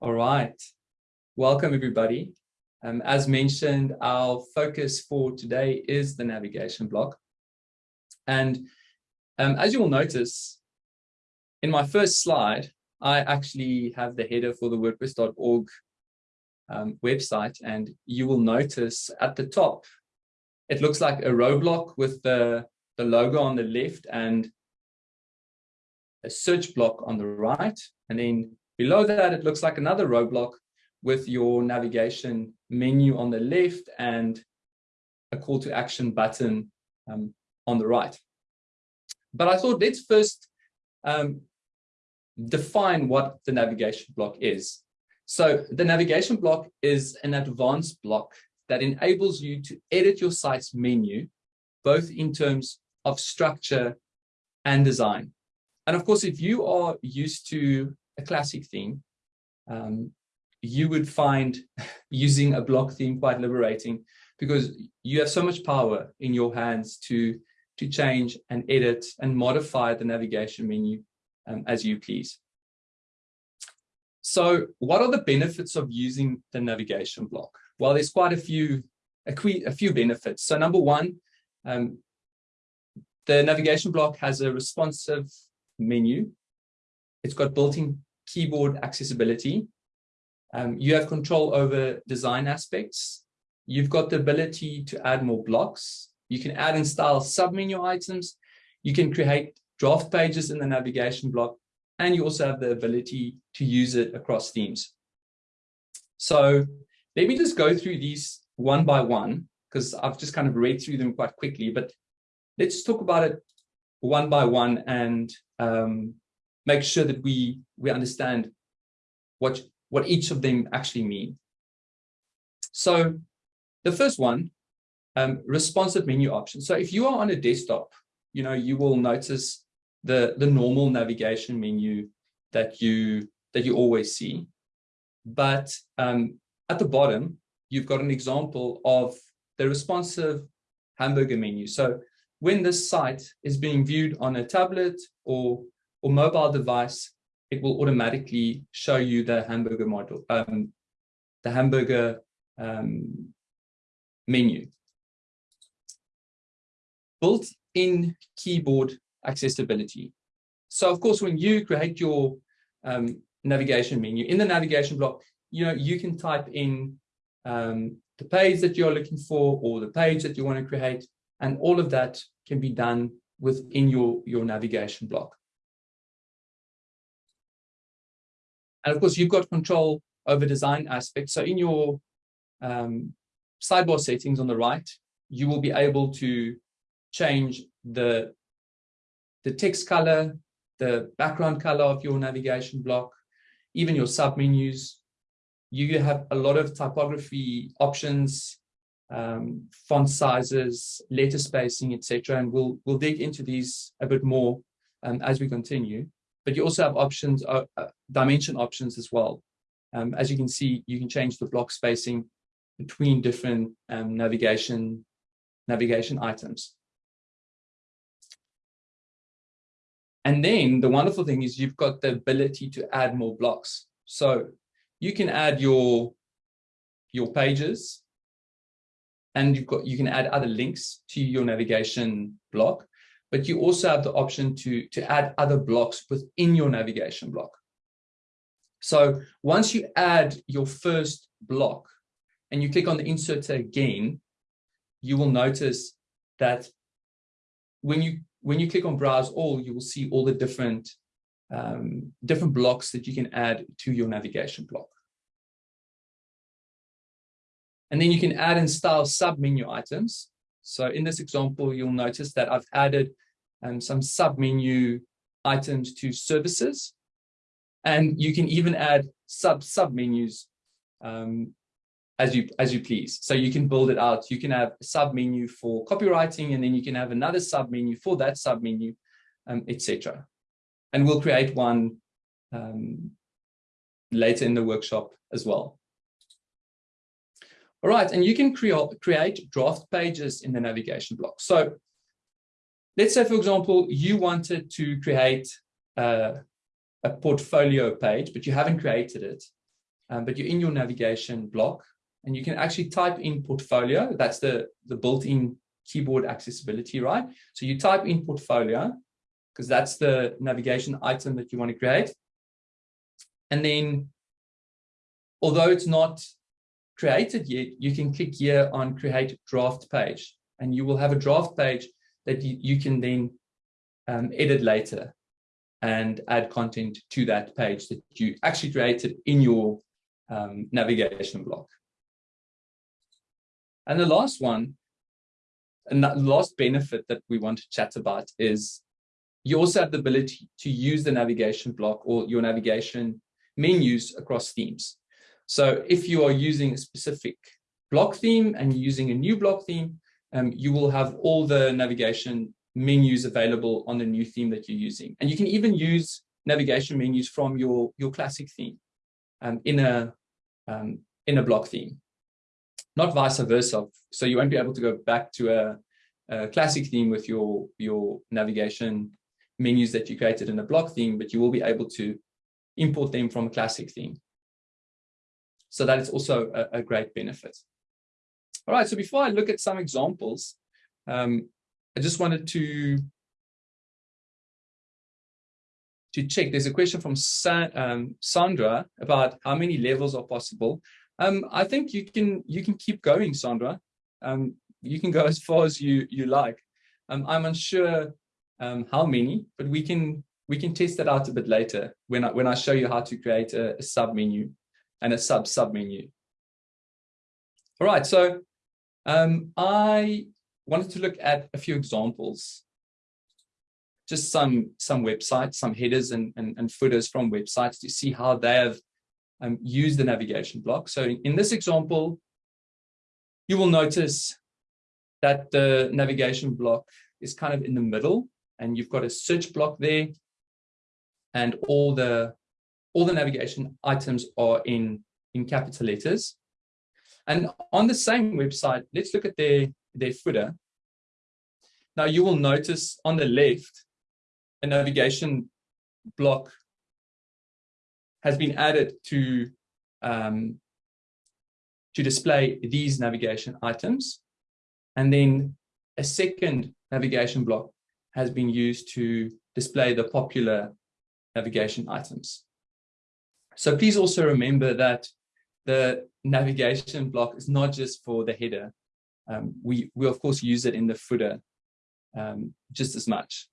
All right. Welcome, everybody. Um, as mentioned, our focus for today is the navigation block. And um, as you will notice, in my first slide, I actually have the header for the WordPress.org um, website, and you will notice at the top, it looks like a row block with the, the logo on the left and a search block on the right. And then Below that, it looks like another row block with your navigation menu on the left and a call to action button um, on the right. But I thought let's first um, define what the navigation block is. So the navigation block is an advanced block that enables you to edit your site's menu, both in terms of structure and design. And of course, if you are used to a classic theme, um, you would find using a block theme quite liberating because you have so much power in your hands to, to change and edit and modify the navigation menu um, as you please. So what are the benefits of using the navigation block? Well, there's quite a few, a, a few benefits. So number one, um, the navigation block has a responsive menu. It's got built-in keyboard accessibility. Um, you have control over design aspects. You've got the ability to add more blocks. You can add and style submenu items. You can create draft pages in the navigation block, and you also have the ability to use it across themes. So let me just go through these one by one, because I've just kind of read through them quite quickly, but let's talk about it one by one and um, make sure that we we understand what what each of them actually mean. So the first one, um, responsive menu options. So if you are on a desktop, you know, you will notice the the normal navigation menu that you that you always see. But um, at the bottom, you've got an example of the responsive hamburger menu. So when this site is being viewed on a tablet or or mobile device, it will automatically show you the hamburger model, um, the hamburger um, menu. Built-in keyboard accessibility. So of course, when you create your um, navigation menu, in the navigation block, you know, you can type in um, the page that you're looking for or the page that you want to create, and all of that can be done within your, your navigation block. And of course, you've got control over design aspects. So in your um, sidebar settings on the right, you will be able to change the, the text color, the background color of your navigation block, even your submenus. You have a lot of typography options, um, font sizes, letter spacing, etc. And we'll we'll dig into these a bit more um, as we continue but you also have options, uh, uh, dimension options as well. Um, as you can see, you can change the block spacing between different um, navigation navigation items. And then the wonderful thing is you've got the ability to add more blocks. So you can add your your pages and you've got you can add other links to your navigation block but you also have the option to, to add other blocks within your navigation block. So once you add your first block and you click on the insert again, you will notice that when you when you click on browse all, you will see all the different um, different blocks that you can add to your navigation block. And then you can add and style sub-menu items. So in this example, you'll notice that I've added um, some sub-menu items to services. And you can even add sub sub-menus um, as you as you please. So you can build it out. You can have a sub-menu for copywriting, and then you can have another sub-menu for that sub-menu, um, etc. And we'll create one um, later in the workshop as well. All right, and you can create, create draft pages in the navigation block. So let's say, for example, you wanted to create uh, a portfolio page, but you haven't created it. um, but you're in your navigation block and you can actually type in portfolio. That's the, the built-in keyboard accessibility, right? So you type in portfolio because that's the navigation item that you want to create. And then, although it's not created yet, you can click here on create draft page and you will have a draft page that you, you can then um, edit later and add content to that page that you actually created in your um, navigation block. And the last one, and the last benefit that we want to chat about is you also have the ability to use the navigation block or your navigation menus across themes. So if you are using a specific block theme and you're using a new block theme, um, you will have all the navigation menus available on the new theme that you're using. And you can even use navigation menus from your, your classic theme um, in, a, um, in a block theme, not vice versa. So you won't be able to go back to a, a classic theme with your, your navigation menus that you created in a block theme, but you will be able to import them from a classic theme. So that is also a, a great benefit. All right, so before I look at some examples, um, I just wanted to to check. There's a question from Sa um, Sandra about how many levels are possible. Um, I think you can you can keep going, Sandra. Um, you can go as far as you you like. Um, I'm unsure um, how many, but we can we can test that out a bit later when I, when I show you how to create a, a sub menu and a sub sub menu. All right, so um, I wanted to look at a few examples, just some some websites, some headers and, and, and footers from websites to see how they have um, used the navigation block. So in, in this example, you will notice that the navigation block is kind of in the middle and you've got a search block there and all the all the navigation items are in in capital letters. And on the same website let's look at their their footer. Now you will notice on the left a navigation block has been added to um, to display these navigation items. And then a second navigation block has been used to display the popular navigation items. So please also remember that the navigation block is not just for the header. Um, we, we of course use it in the footer um, just as much.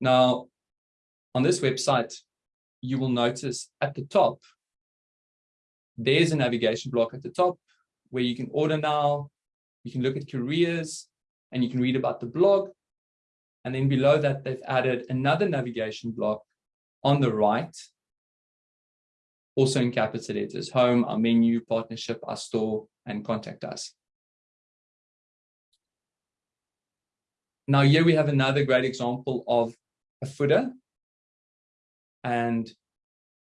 Now, on this website, you will notice at the top, there's a navigation block at the top where you can order now, you can look at careers, and you can read about the blog. And then below that, they've added another navigation block on the right, also in capital letters, home, our menu, partnership, our store, and contact us. Now here we have another great example of a footer. And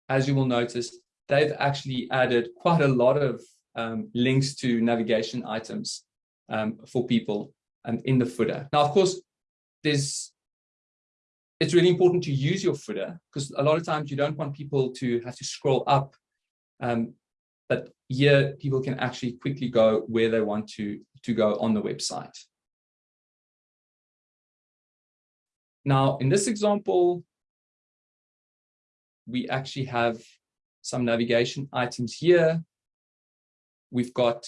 as you will notice, they've actually added quite a lot of um, links to navigation items um, for people um, in the footer. Now, of course, there's it's really important to use your footer because a lot of times you don't want people to have to scroll up. Um, but here people can actually quickly go where they want to, to go on the website. Now, in this example, we actually have some navigation items here. We've got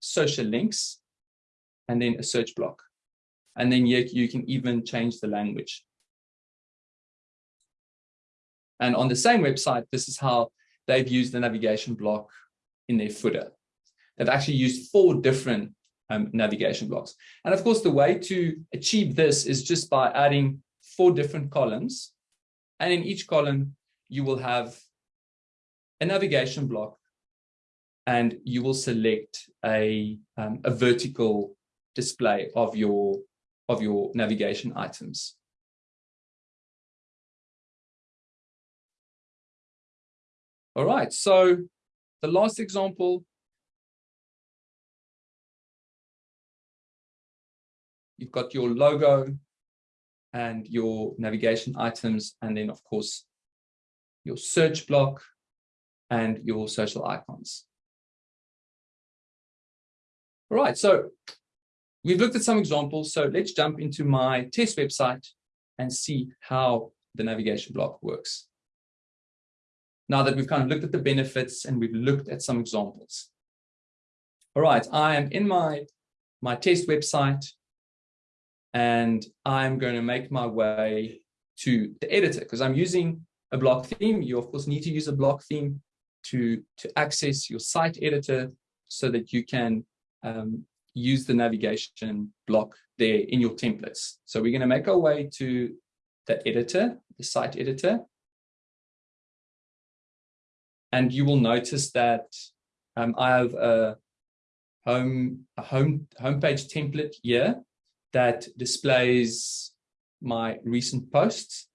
social links, and then a search block. And then you, you can even change the language. And on the same website, this is how they've used the navigation block in their footer. They've actually used four different um, navigation blocks. And of course, the way to achieve this is just by adding four different columns. And in each column, you will have a navigation block and you will select a, um, a vertical display of your, of your navigation items. All right, so the last example, you've got your logo and your navigation items, and then of course, your search block and your social icons. All right, so we've looked at some examples. So let's jump into my test website and see how the navigation block works. Now that we've kind of looked at the benefits and we've looked at some examples. All right, I am in my, my test website and I'm going to make my way to the editor because I'm using a block theme. You of course need to use a block theme to, to access your site editor so that you can um, use the navigation block there in your templates. So we're going to make our way to the editor, the site editor. And you will notice that um, I have a home, a home homepage template here that displays my recent posts.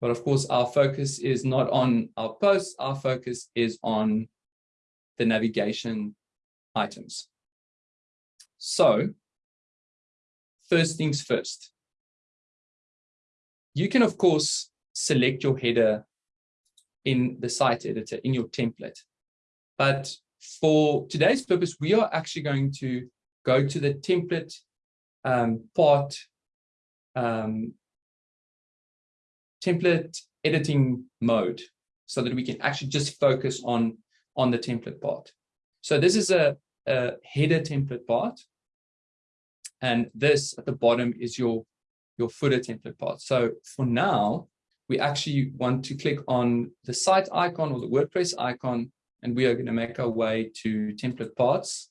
But of course, our focus is not on our posts. Our focus is on the navigation items. So first things first, you can, of course, select your header in the site editor, in your template. But for today's purpose, we are actually going to go to the template um, part, um, template editing mode so that we can actually just focus on, on the template part. So this is a, a header template part. And this at the bottom is your, your footer template part. So for now, we actually want to click on the site icon or the WordPress icon, and we are going to make our way to template parts.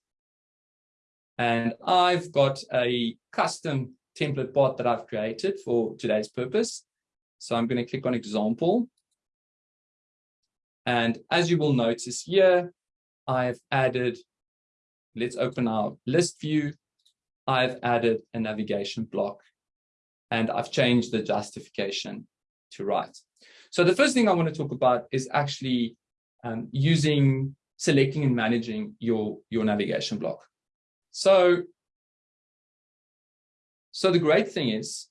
And I've got a custom template part that I've created for today's purpose. So I'm going to click on example. And as you will notice here, I've added, let's open our list view. I've added a navigation block and I've changed the justification to right. So the first thing I want to talk about is actually um, using, selecting and managing your, your navigation block. So, so the great thing is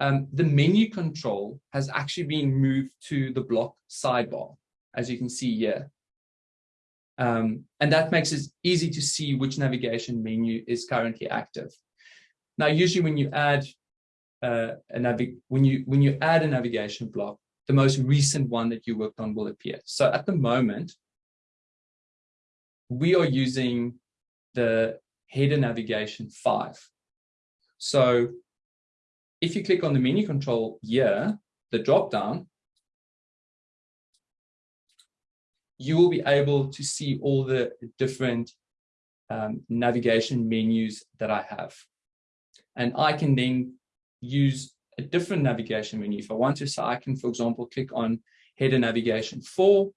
um, the menu control has actually been moved to the block sidebar, as you can see here. Um, and that makes it easy to see which navigation menu is currently active. Now, usually when you add uh, a navig when you when you add a navigation block, the most recent one that you worked on will appear. So at the moment, we are using the header navigation five. So if you click on the menu control here, the drop down, you will be able to see all the different um, navigation menus that I have. And I can then use a different navigation menu. If I want to, so I can, for example, click on header navigation 4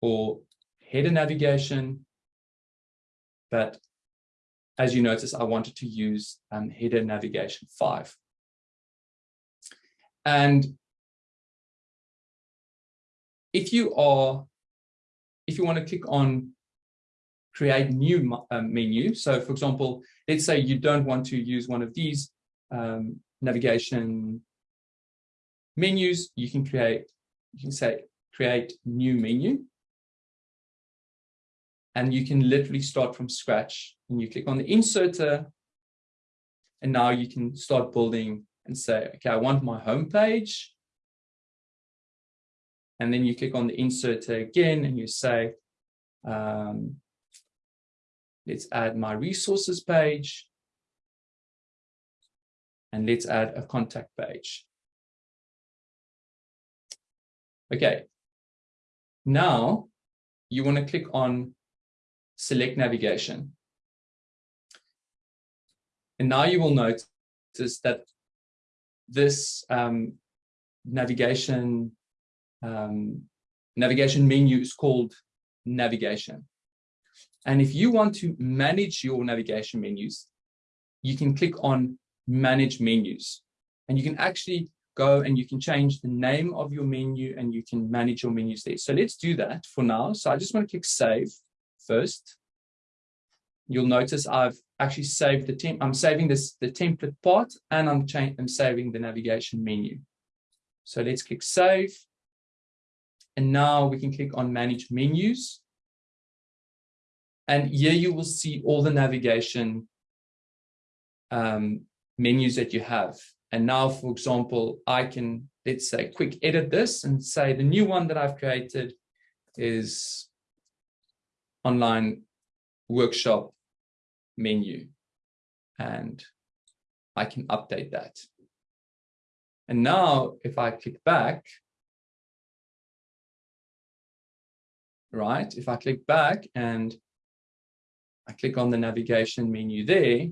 or header navigation. But as you notice, I wanted to use um, header navigation 5. And if you are, if you want to click on create new uh, menu, so for example, let's say you don't want to use one of these um, navigation menus, you can create, you can say create new menu. And you can literally start from scratch and you click on the inserter. And now you can start building and say, okay, I want my home page and then you click on the insert again and you say, um, let's add my resources page. And let's add a contact page. Okay. Now you want to click on select navigation. And now you will notice that this um, navigation um, navigation menu is called navigation. And if you want to manage your navigation menus, you can click on manage menus and you can actually go and you can change the name of your menu and you can manage your menus there. So let's do that for now. So I just want to click save first. You'll notice I've actually saved the temp. I'm saving this the template part, and I'm I'm saving the navigation menu. So let's click save, and now we can click on manage menus. And here you will see all the navigation um, menus that you have. And now, for example, I can, let's say, quick edit this and say the new one that I've created is online workshop menu. And I can update that. And now if I click back, right, if I click back and I click on the navigation menu there,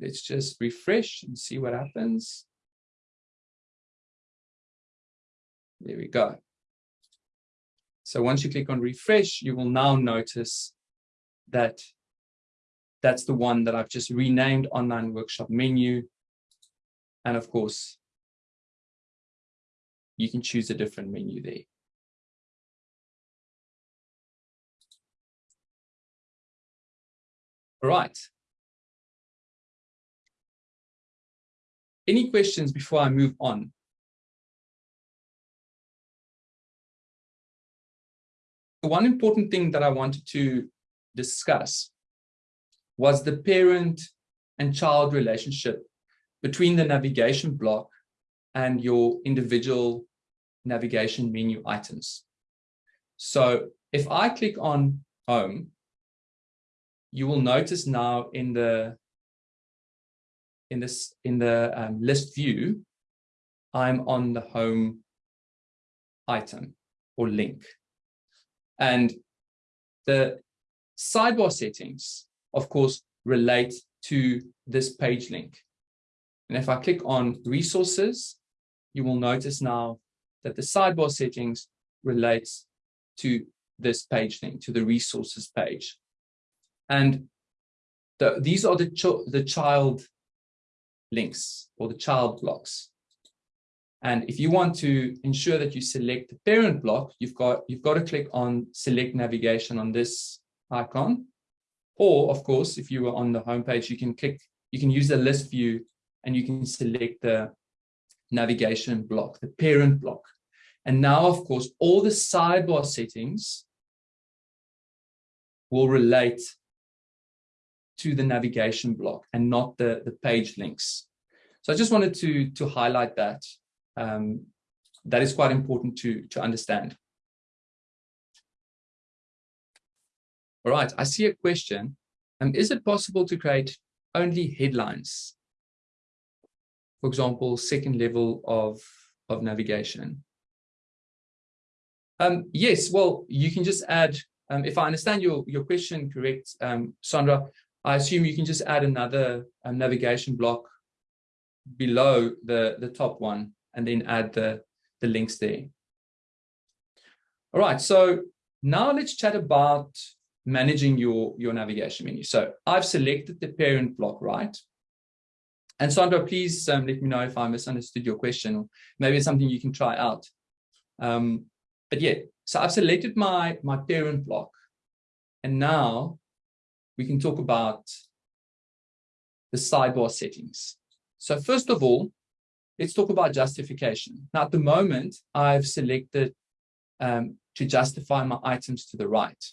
let's just refresh and see what happens. There we go. So once you click on refresh, you will now notice that that's the one that I've just renamed online workshop menu. And of course, you can choose a different menu there. All right. Any questions before I move on? The one important thing that I wanted to discuss was the parent and child relationship between the navigation block and your individual navigation menu items. So if I click on home, you will notice now in the in this in the um, list view, I'm on the home item or link. And the sidebar settings, of course, relate to this page link. And if I click on resources, you will notice now that the sidebar settings relates to this page link, to the resources page. And the, these are the, ch the child links or the child blocks. And if you want to ensure that you select the parent block, you've got, you've got to click on select navigation on this icon. Or of course, if you were on the homepage, you can click, you can use the list view and you can select the navigation block, the parent block. And now, of course, all the sidebar settings will relate to the navigation block and not the, the page links. So I just wanted to, to highlight that. Um, that is quite important to, to understand. All right, I see a question. Um, is it possible to create only headlines? For example, second level of, of navigation. Um, yes, well, you can just add, um, if I understand your, your question correct, um, Sandra, I assume you can just add another um, navigation block below the, the top one and then add the, the links there. All right, so now let's chat about managing your, your navigation menu. So I've selected the parent block, right? And Sandra, please um, let me know if I misunderstood your question, or maybe it's something you can try out. Um, but yeah, so I've selected my, my parent block. And now we can talk about the sidebar settings. So first of all, let's talk about justification. Now, at the moment, I've selected um, to justify my items to the right.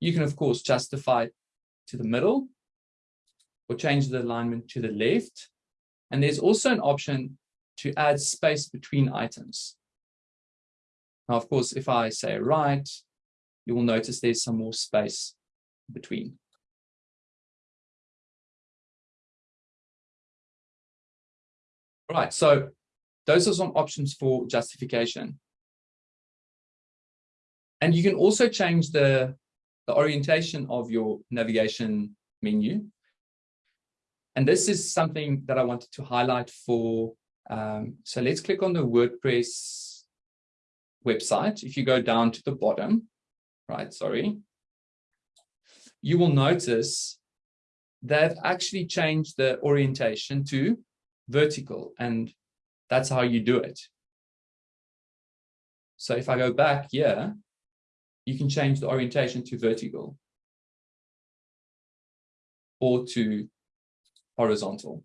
You can, of course, justify to the middle or change the alignment to the left. And there's also an option to add space between items. Now, of course, if I say right, you will notice there's some more space between. Right, so those are some options for justification. And you can also change the, the orientation of your navigation menu. And this is something that I wanted to highlight for, um, so let's click on the WordPress website. If you go down to the bottom, right, sorry, you will notice they've actually changed the orientation to vertical and that's how you do it. So if I go back here, you can change the orientation to vertical or to horizontal.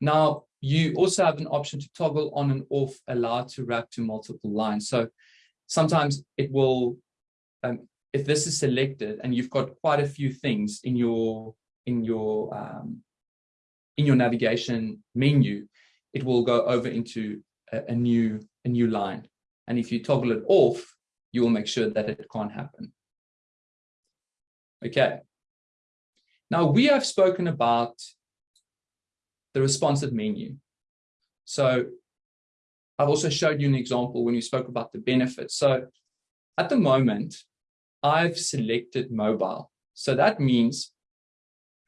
Now, you also have an option to toggle on and off allowed to wrap to multiple lines. So sometimes it will, um, if this is selected and you've got quite a few things in your in your um, in your navigation menu, it will go over into a, a new a new line. And if you toggle it off, you will make sure that it can't happen. Okay. Now we have spoken about the responsive menu. So I've also showed you an example when we spoke about the benefits. So at the moment, I've selected mobile. So that means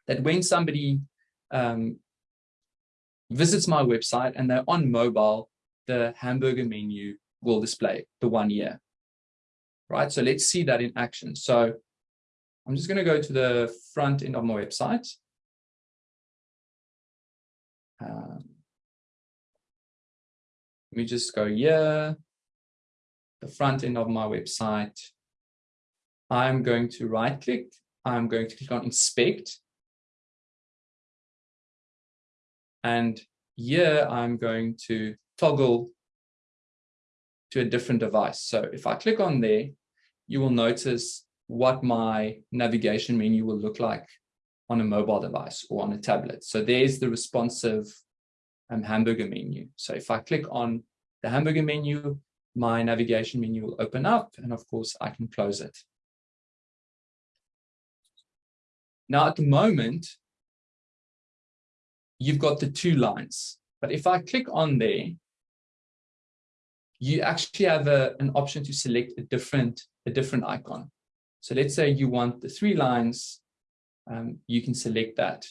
that when somebody um, visits my website and they're on mobile, the hamburger menu will display the one year. Right, so let's see that in action. So I'm just going to go to the front end of my website. Um, let me just go here, the front end of my website. I'm going to right click. I'm going to click on inspect. And here I'm going to toggle to a different device. So if I click on there, you will notice what my navigation menu will look like on a mobile device or on a tablet. So there's the responsive um, hamburger menu. So if I click on the hamburger menu, my navigation menu will open up and of course I can close it. Now at the moment, you've got the two lines, but if I click on there, you actually have a, an option to select a different, a different icon. So let's say you want the three lines, um, you can select that.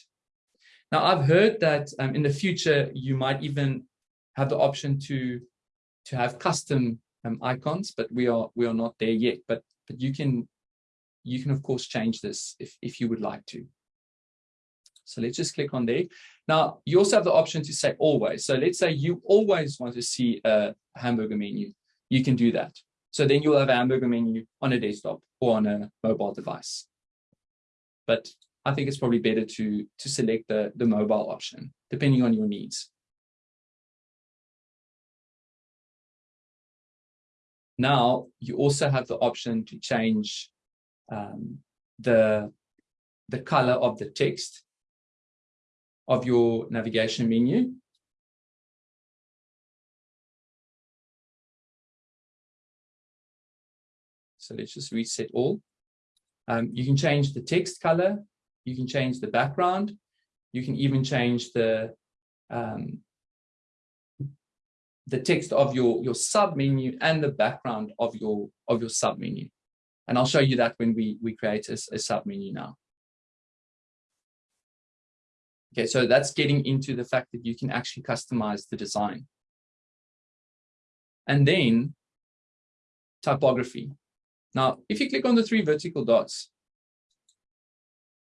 Now, I've heard that um, in the future, you might even have the option to, to have custom um, icons, but we are, we are not there yet. But, but you can, you can, of course, change this if, if you would like to. So let's just click on there. Now, you also have the option to say always. So let's say you always want to see a hamburger menu. You can do that. So then you'll have a hamburger menu on a desktop or on a mobile device. But I think it's probably better to, to select the, the mobile option, depending on your needs. Now, you also have the option to change um, the, the color of the text of your navigation menu. So let's just reset all. Um, you can change the text color. You can change the background. You can even change the um, the text of your your sub menu and the background of your of your sub menu. And I'll show you that when we we create a, a sub menu now. Okay, so that's getting into the fact that you can actually customize the design. And then typography. Now, if you click on the three vertical dots,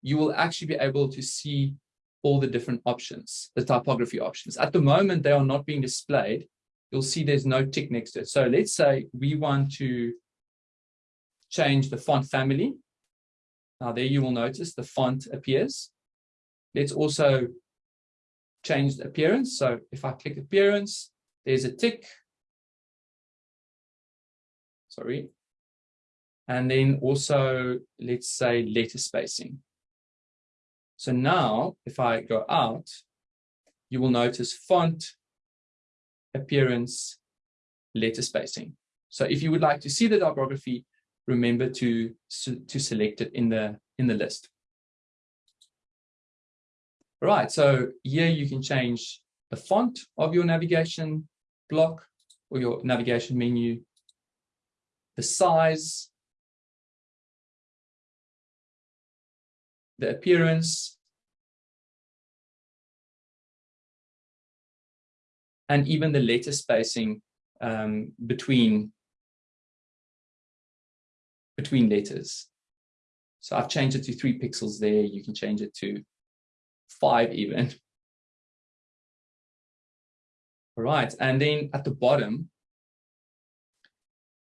you will actually be able to see all the different options, the typography options. At the moment, they are not being displayed. You'll see there's no tick next to it. So let's say we want to change the font family. Now there you will notice the font appears. Let's also change the appearance. So if I click appearance, there's a tick. Sorry, and then also, let's say letter spacing. So now, if I go out, you will notice font, appearance, letter spacing. So if you would like to see the typography, remember to, to select it in the, in the list. All right, so here you can change the font of your navigation block or your navigation menu, the size, the appearance, and even the letter spacing um, between between letters. So I've changed it to three pixels there. You can change it to five even. All right, and then at the bottom,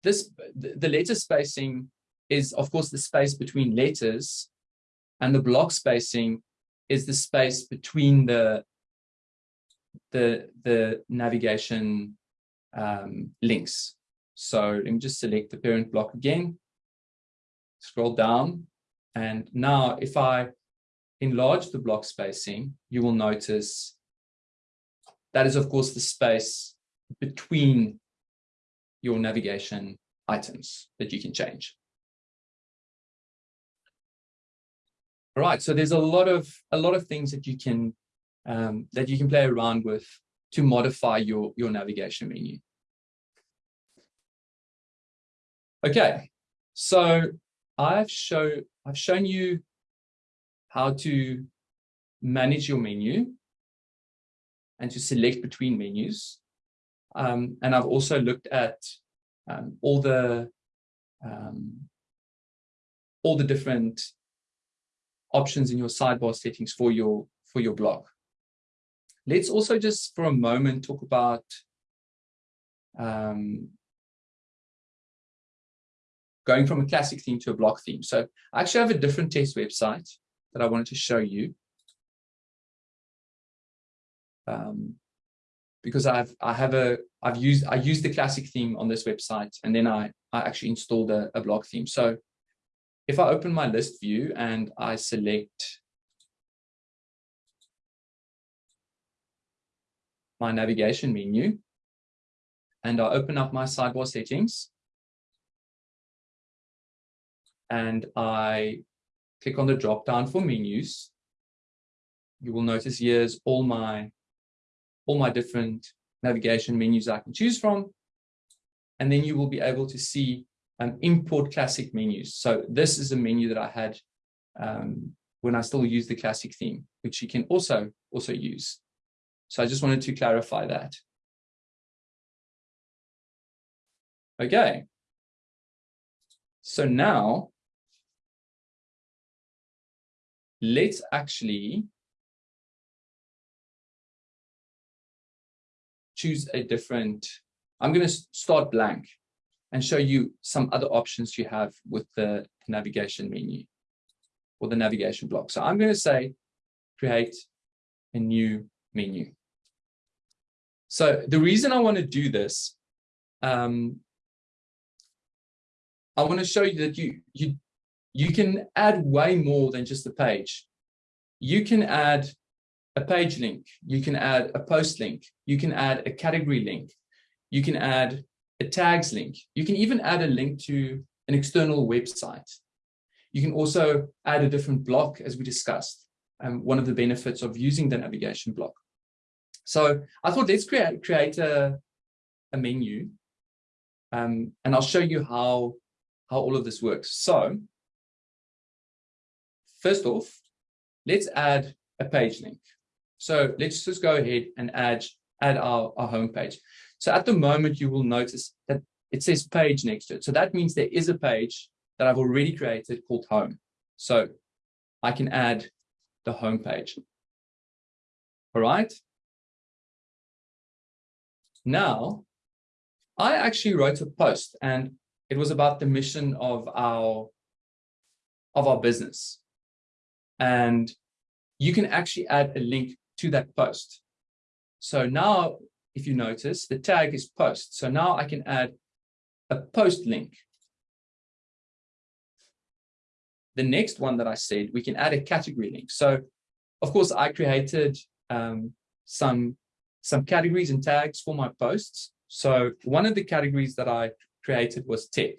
this the, the letter spacing is of course the space between letters and the block spacing is the space between the the the navigation um, links. So let me just select the parent block again, scroll down, and now if I enlarge the block spacing, you will notice that is of course the space between your navigation items that you can change. All right, so there's a lot of a lot of things that you can um, that you can play around with to modify your your navigation menu. Okay, so I've show I've shown you how to manage your menu and to select between menus. Um, and I've also looked at um, all the um, all the different options in your sidebar settings for your for your blog. Let's also just for a moment talk about um, going from a classic theme to a block theme. So I actually have a different test website that I wanted to show you. Um, because I've I have a I've used I used the classic theme on this website and then I I actually installed a, a block theme. So if I open my list view and I select my navigation menu and I open up my sidebar settings and I click on the drop down for menus, you will notice here's all my all my different navigation menus I can choose from. And then you will be able to see um, import classic menus. So this is a menu that I had um, when I still use the classic theme, which you can also also use. So I just wanted to clarify that. Okay. So now let's actually choose a different, I'm going to start blank and show you some other options you have with the navigation menu or the navigation block. So I'm going to say create a new menu. So the reason I want to do this, um, I want to show you that you, you, you can add way more than just a page. You can add a page link, you can add a post link, you can add a category link, you can add a tags link, you can even add a link to an external website. You can also add a different block as we discussed, um, one of the benefits of using the navigation block. So I thought let's create, create a, a menu um, and I'll show you how, how all of this works. So first off, let's add a page link. So let's just go ahead and add, add our, our home page. So at the moment, you will notice that it says page next to it. So that means there is a page that I've already created called home. So I can add the home page. All right. Now, I actually wrote a post and it was about the mission of our of our business. And you can actually add a link to that post. So now, if you notice, the tag is post. So now I can add a post link. The next one that I said, we can add a category link. So of course, I created um, some, some categories and tags for my posts. So one of the categories that I created was tech.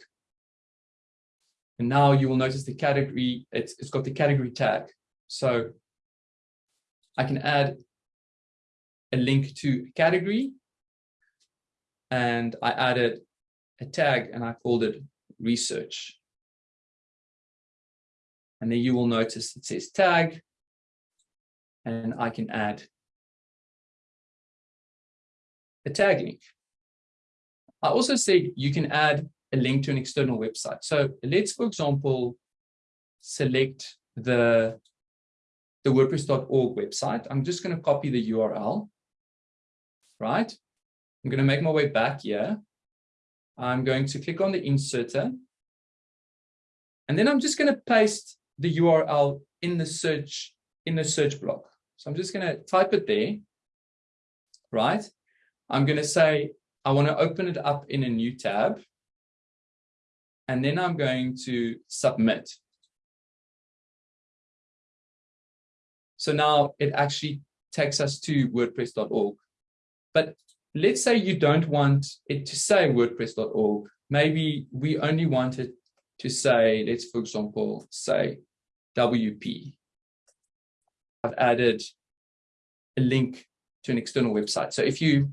And now you will notice the category, it's, it's got the category tag. So I can add a link to category and I added a tag and I called it research. And then you will notice it says tag and I can add a tag link. I also said you can add a link to an external website. So let's, for example, select the the WordPress.org website. I'm just going to copy the URL, right? I'm going to make my way back here. I'm going to click on the inserter. And then I'm just going to paste the URL in the search in the search block. So I'm just going to type it there, right? I'm going to say, I want to open it up in a new tab. And then I'm going to submit. So now it actually takes us to wordpress.org. But let's say you don't want it to say wordpress.org. Maybe we only want it to say, let's for example, say WP. I've added a link to an external website. So if you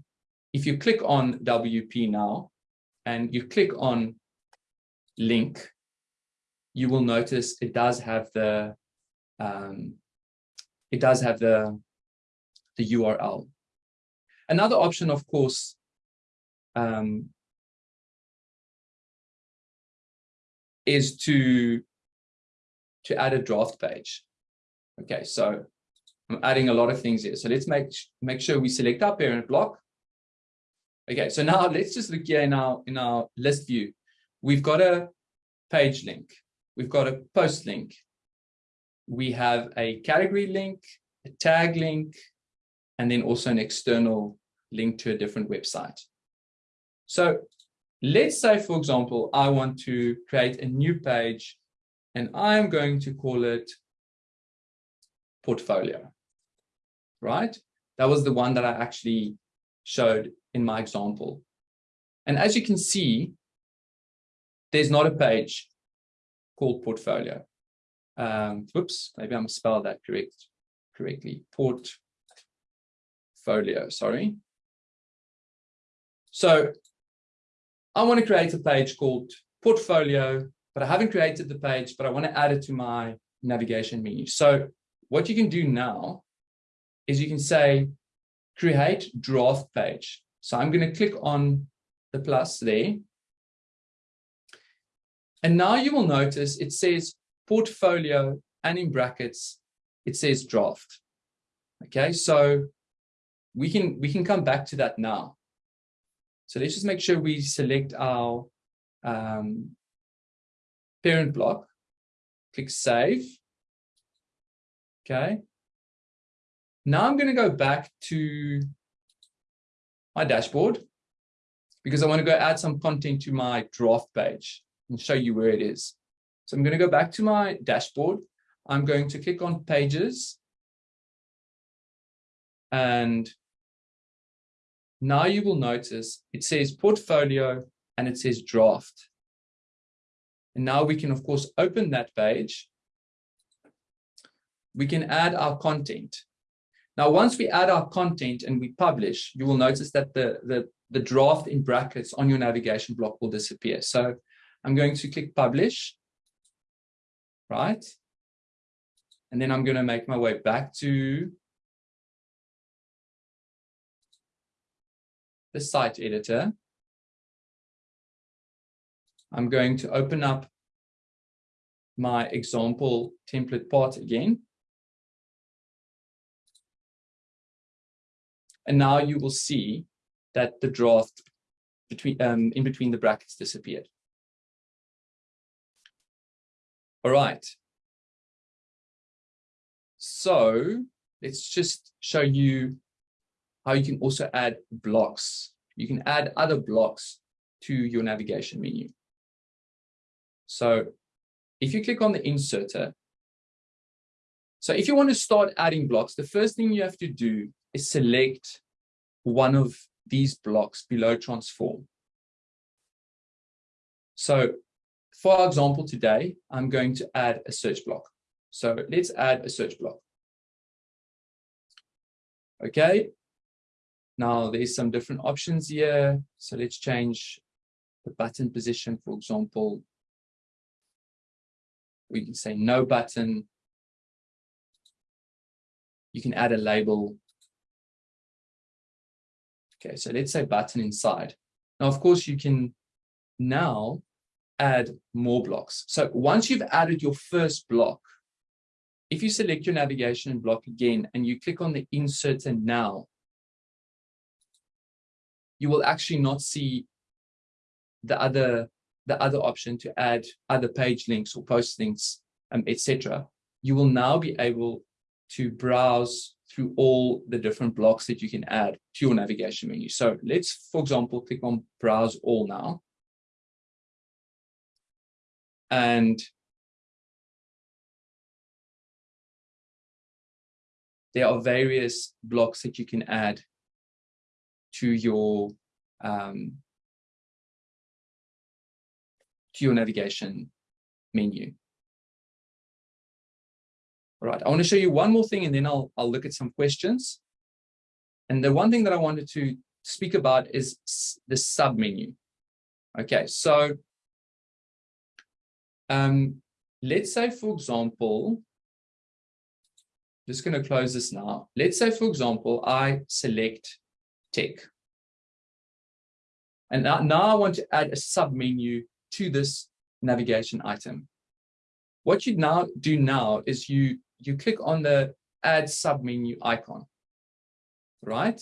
if you click on WP now and you click on link, you will notice it does have the um, it does have the the URL. Another option, of course, um, is to to add a draft page. Okay, so I'm adding a lot of things here. So let's make make sure we select our parent block. Okay, so now let's just look here in our in our list view. We've got a page link. We've got a post link. We have a category link, a tag link, and then also an external link to a different website. So let's say, for example, I want to create a new page and I'm going to call it portfolio, right? That was the one that I actually showed in my example. And as you can see, there's not a page called portfolio. Um, whoops, maybe I'm spelled that correct, correctly. Portfolio, sorry. So I want to create a page called portfolio, but I haven't created the page, but I want to add it to my navigation menu. So what you can do now is you can say, create draft page. So I'm going to click on the plus there. And now you will notice it says portfolio and in brackets, it says draft. Okay, so we can we can come back to that now. So let's just make sure we select our um, parent block, click save. Okay. Now I'm going to go back to my dashboard because I want to go add some content to my draft page and show you where it is. So I'm going to go back to my dashboard. I'm going to click on pages. And now you will notice it says portfolio and it says draft. And now we can, of course, open that page. We can add our content. Now, once we add our content and we publish, you will notice that the, the, the draft in brackets on your navigation block will disappear. So I'm going to click publish, right? And then I'm going to make my way back to the site editor. I'm going to open up my example template part again. And now you will see that the draft between um, in between the brackets disappeared. All right. So let's just show you how you can also add blocks. You can add other blocks to your navigation menu. So if you click on the inserter, so if you want to start adding blocks, the first thing you have to do is select one of these blocks below transform. So for example, today, I'm going to add a search block. So let's add a search block. Okay. Now there's some different options here. So let's change the button position, for example, we can say no button. You can add a label. Okay, so let's say button inside. Now, of course, you can now add more blocks. So once you've added your first block, if you select your navigation block again and you click on the insert and now, you will actually not see the other the other option to add other page links or post links, um, etc., you will now be able to browse through all the different blocks that you can add to your navigation menu. So let's, for example, click on browse all now. And there are various blocks that you can add to your um, to your navigation menu. All right, I want to show you one more thing and then I'll, I'll look at some questions. And the one thing that I wanted to speak about is the sub menu. Okay, so um, let's say, for example, just going to close this now. Let's say, for example, I select tech. And now, now I want to add a submenu to this navigation item. What you now do now is you you click on the add submenu icon, right?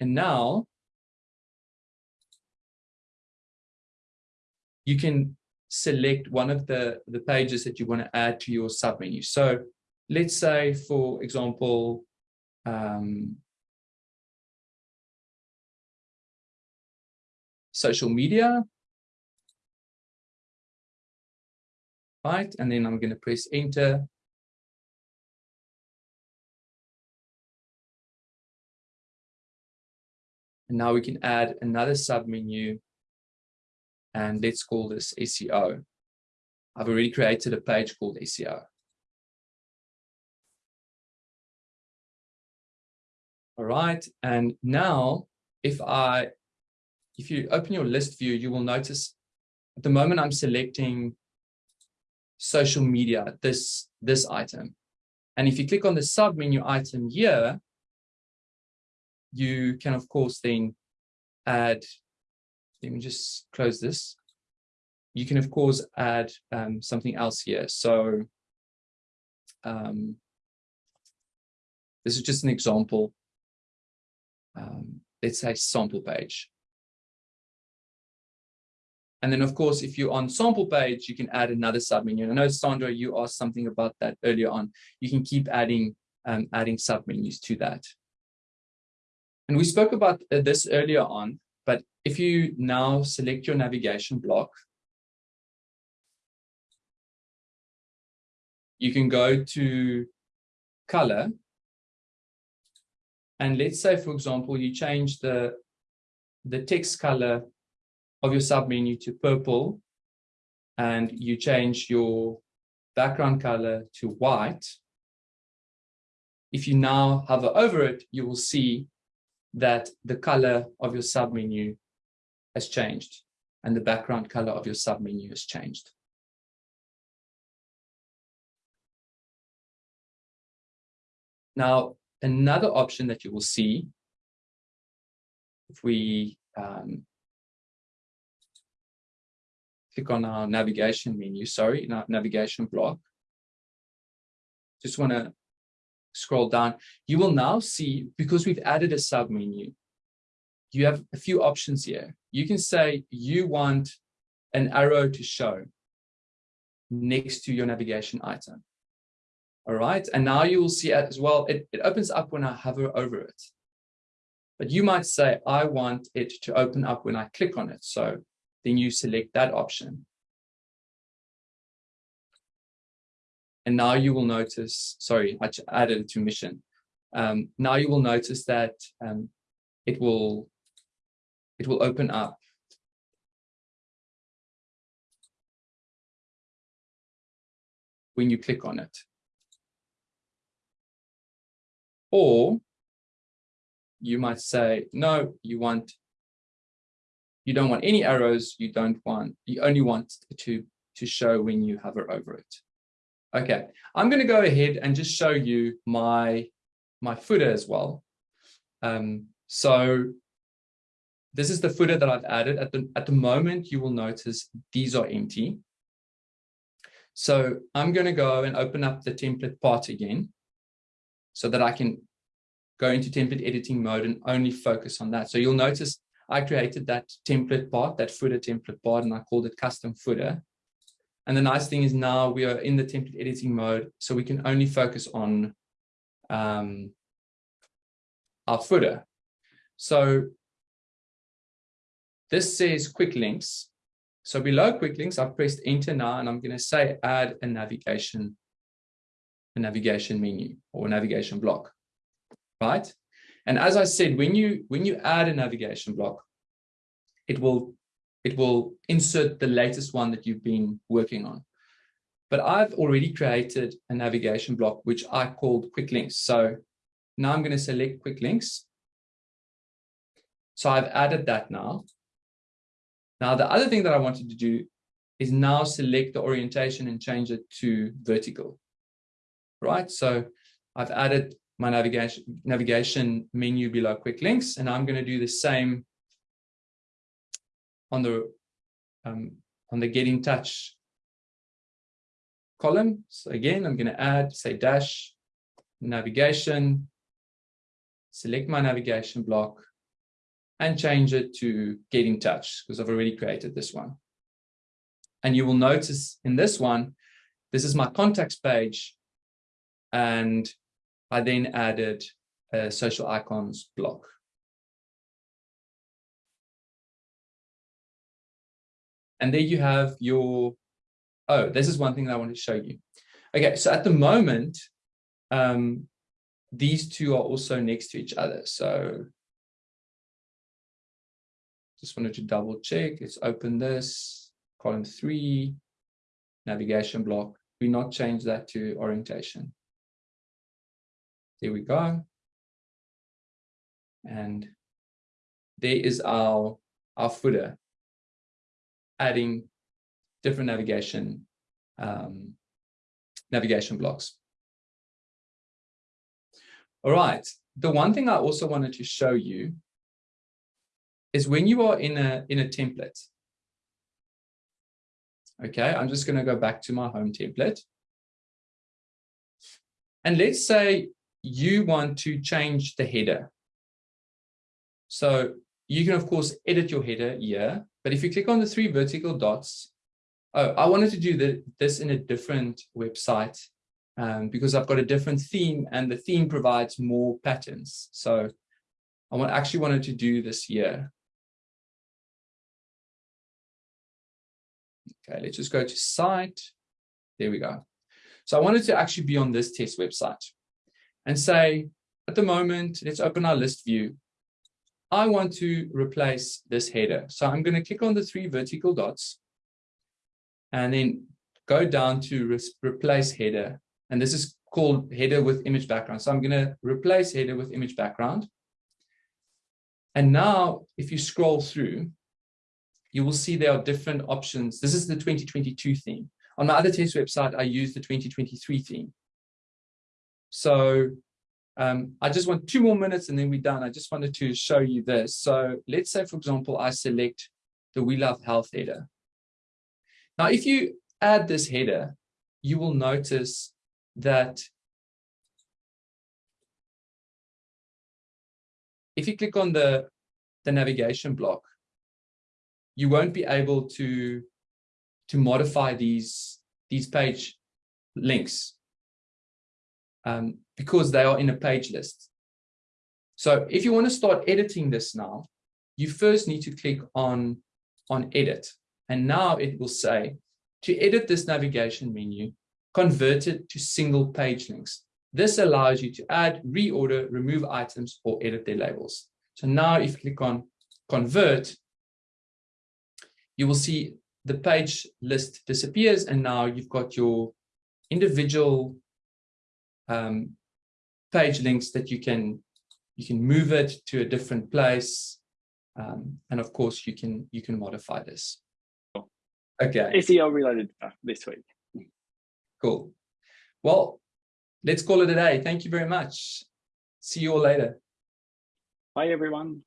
And now you can select one of the, the pages that you want to add to your submenu. So let's say, for example, um, social media. Right, and then I'm going to press enter. And now we can add another submenu and let's call this SEO. I've already created a page called SEO. All right, and now if I, if you open your list view, you will notice at the moment I'm selecting social media, this, this item. And if you click on the sub menu item here, you can, of course, then add, let me just close this. You can, of course, add um, something else here. So um, this is just an example. Um, let's say sample page. And then, of course, if you're on sample page, you can add another submenu. And I know, Sandra, you asked something about that earlier on. You can keep adding um, adding submenus to that. And we spoke about uh, this earlier on, but if you now select your navigation block, you can go to color. And let's say, for example, you change the, the text color of your submenu to purple and you change your background color to white. If you now hover over it, you will see that the color of your submenu has changed and the background color of your submenu has changed. Now, another option that you will see if we um, click on our navigation menu, sorry, in our navigation block, just want to scroll down, you will now see, because we've added a submenu, you have a few options here. You can say you want an arrow to show next to your navigation item. All right, and now you will see as well, it, it opens up when I hover over it. But you might say, I want it to open up when I click on it. So then you select that option. And now you will notice, sorry, I added it to mission. Um, now you will notice that um, it will it will open up when you click on it. Or you might say, no, you want, you don't want any arrows, you don't want, you only want to, to show when you hover over it. Okay, I'm going to go ahead and just show you my, my footer as well. Um, so this is the footer that I've added. At the, at the moment, you will notice these are empty. So I'm going to go and open up the template part again so that I can go into template editing mode and only focus on that. So you'll notice I created that template part, that footer template part, and I called it custom footer. And the nice thing is now we are in the template editing mode, so we can only focus on um, our footer. So this says quick links. So below quick links, I've pressed enter now, and I'm going to say add a navigation, a navigation menu or navigation block, right? And as I said, when you when you add a navigation block, it will it will insert the latest one that you've been working on. But I've already created a navigation block, which I called quick links. So now I'm going to select quick links. So I've added that now. Now, the other thing that I wanted to do is now select the orientation and change it to vertical, right? So I've added my navigation navigation menu below quick links, and I'm going to do the same on the um, on the get in touch column. So again, I'm going to add, say, dash navigation, select my navigation block, and change it to get in touch because I've already created this one. And you will notice in this one, this is my contacts page. And I then added a social icons block. And there you have your, oh, this is one thing that I want to show you. Okay, so at the moment, um, these two are also next to each other. So just wanted to double check. Let's open this, column three, navigation block. We not change that to orientation. There we go. And there is our, our footer adding different navigation um, navigation blocks. All right. The one thing I also wanted to show you is when you are in a in a template. Okay, I'm just going to go back to my home template. And let's say you want to change the header. So you can, of course, edit your header here. But if you click on the three vertical dots, oh, I wanted to do the, this in a different website um, because I've got a different theme and the theme provides more patterns. So I want, actually wanted to do this here. Okay, let's just go to site. There we go. So I wanted to actually be on this test website and say, at the moment, let's open our list view. I want to replace this header. So I'm going to click on the three vertical dots and then go down to re replace header. And this is called header with image background. So I'm going to replace header with image background. And now if you scroll through, you will see there are different options. This is the 2022 theme. On my other test website, I use the 2023 theme. So um, I just want two more minutes and then we're done. I just wanted to show you this. So let's say, for example, I select the We Love Health header. Now, if you add this header, you will notice that if you click on the, the navigation block, you won't be able to, to modify these, these page links um, because they are in a page list. So if you want to start editing this now, you first need to click on, on edit. And now it will say to edit this navigation menu, convert it to single page links. This allows you to add, reorder, remove items, or edit their labels. So now if you click on convert, you will see the page list disappears and now you've got your individual um, page links that you can you can move it to a different place um, and of course you can you can modify this. Okay. SEO related this week. Cool. Well let's call it a day. Thank you very much. See you all later. Bye everyone